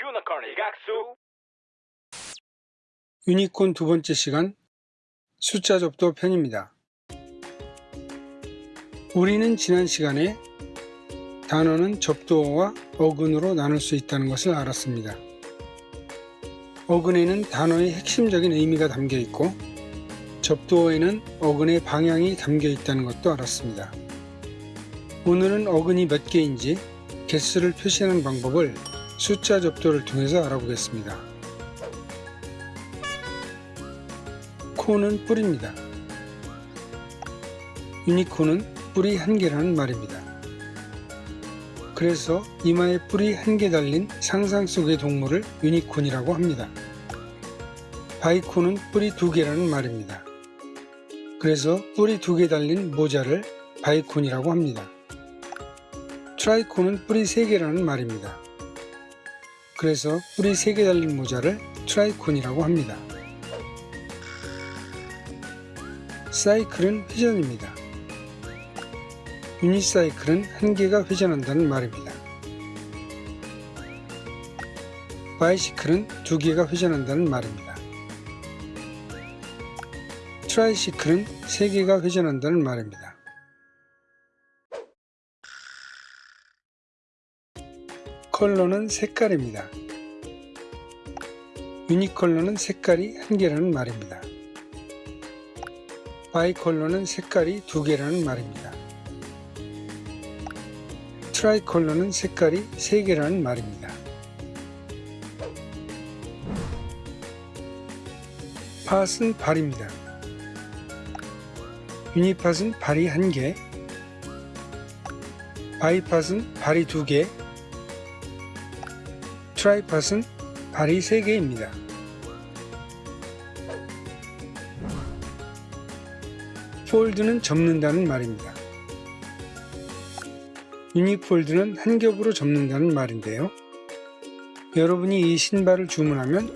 유니콘의 각수 유니콘 두 번째 시간 숫자 접도 편입니다. 우리는 지난 시간에 단어는 접두어와 어근으로 나눌 수 있다는 것을 알았습니다. 어근에는 단어의 핵심적인 의미가 담겨 있고 접두어에는 어근의 방향이 담겨 있다는 것도 알았습니다. 오늘은 어근이 몇 개인지 개수를 표시하는 방법을 숫자 접두를 통해서 알아보겠습니다. 코는 뿔입니다. 유니콘은 뿔이 한 개라는 말입니다. 그래서 이마에 뿔이 한 개 달린 상상 속의 동물을 유니콘이라고 합니다. 바이콘은 뿔이 두 개라는 말입니다. 그래서 뿔이 두 개 달린 모자를 bicorn이라고 합니다. tricorn은 뿔이 세 개라는 말입니다. 그래서 뿔이 세개 달린 모자를 tricorn이라고 합니다. cycle은 회전입니다. unicycle은 한 개가 회전한다는 말입니다. bicycle은 두 개가 회전한다는 말입니다. tricycle은 세 개가 회전한다는 말입니다. color는 색깔입니다. unicolor는 색깔이 한 개라는 말입니다. bicolor는 색깔이 두 개라는 말입니다. tricolor는 색깔이 세 개라는 말입니다. pod은 발입니다. unipod은 발이 한 개, bipod은 발이 두 개, tripod은 발이 세 개입니다. fold는 접는다는 말입니다. unifold는 한 겹으로 접는다는 말인데요. 여러분이 이 신발을 주문하면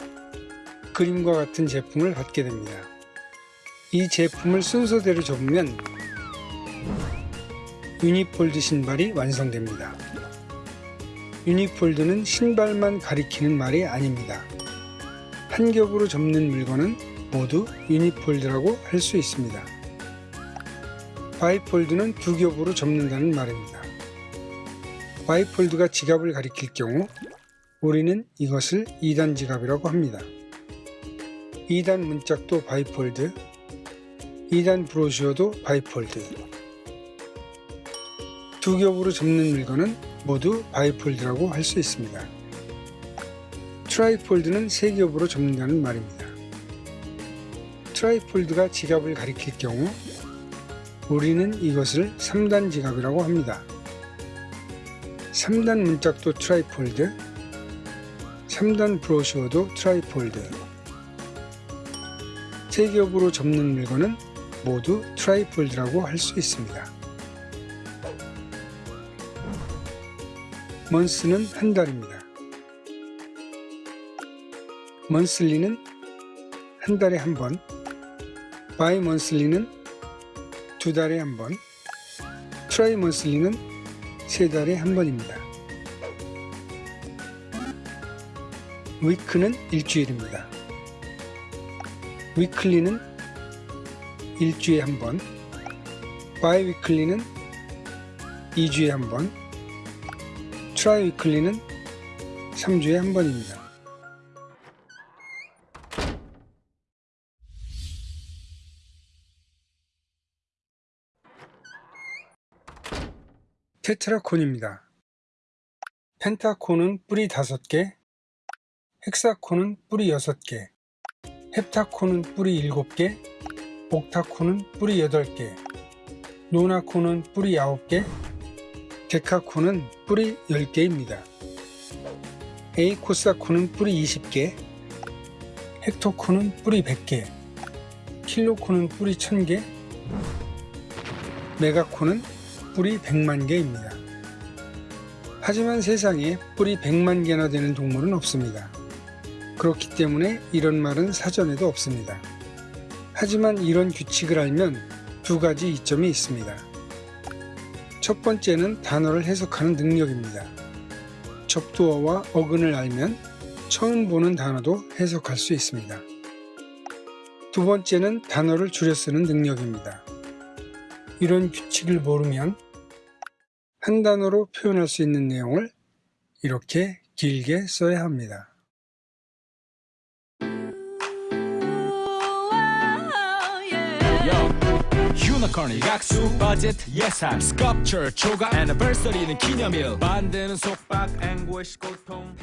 그림과 같은 제품을 받게 됩니다. 이 제품을 순서대로 접으면 unifold 신발이 완성됩니다. unifold는 신발만 가리키는 말이 아닙니다. 한 겹으로 접는 물건은 모두 unifold라고 할 수 있습니다. bifold는 두 겹으로 접는다는 말입니다. bifold가 지갑을 가리킬 경우 우리는 이것을 2단 지갑이라고 합니다. 2단 문짝도 bifold, 2단 brochure도 bifold. 두 겹으로 접는 물건은 모두 bifold라고 할 수 있습니다. trifold는 세 겹으로 접는다는 말입니다. trifold가 지갑을 가리킬 경우 우리는 이것을 3단 지갑이라고 합니다. 3단 문짝도 trifold, 3단 brochure도 trifold. 세 겹으로 접는 물건은 모두 trifold라고 할 수 있습니다. month는 한 달입니다. monthly는 한 달에 한 번, bimonthly는 두 달에 한 번, trimonthly는 세 달에 한 번입니다. week는 일주일입니다. weekly는 일주일에 한 번, biweekly는 2주에 한 번, triweekly는 3주에 한 번입니다. 테트라콘입니다. 펜타콘은 뿌리 5개, 헥사콘은 뿌리 6개, 헵타콘은 뿌리 7개, 옥타콘은 뿌리 8개, 노나콘은 뿌리 9개, 데카콘은 뿌리 10개입니다. 에이코사콘은 뿌리 20개, 헥토콘은 뿌리 100개, 킬로콘은 뿌리 1000개, 메가콘은 뿌리 100만 개입니다. 하지만 세상에 뿌리 100만 개나 되는 동물은 없습니다. 그렇기 때문에 이런 말은 사전에도 없습니다. 하지만 이런 규칙을 알면 두 가지 이점이 있습니다. 첫 번째는 단어를 해석하는 능력입니다. 접두어와 어근을 알면 처음 보는 단어도 해석할 수 있습니다. 두 번째는 단어를 줄여 쓰는 능력입니다. 이런 규칙을 모르면 한 단어로 표현할 수 있는 내용을 이렇게 길게 써야 합니다. Yo, 유니콘이 각수 버짓 예산 스컵처 초과 애니버서리는 기념일 반대는 속박 앵고시 고통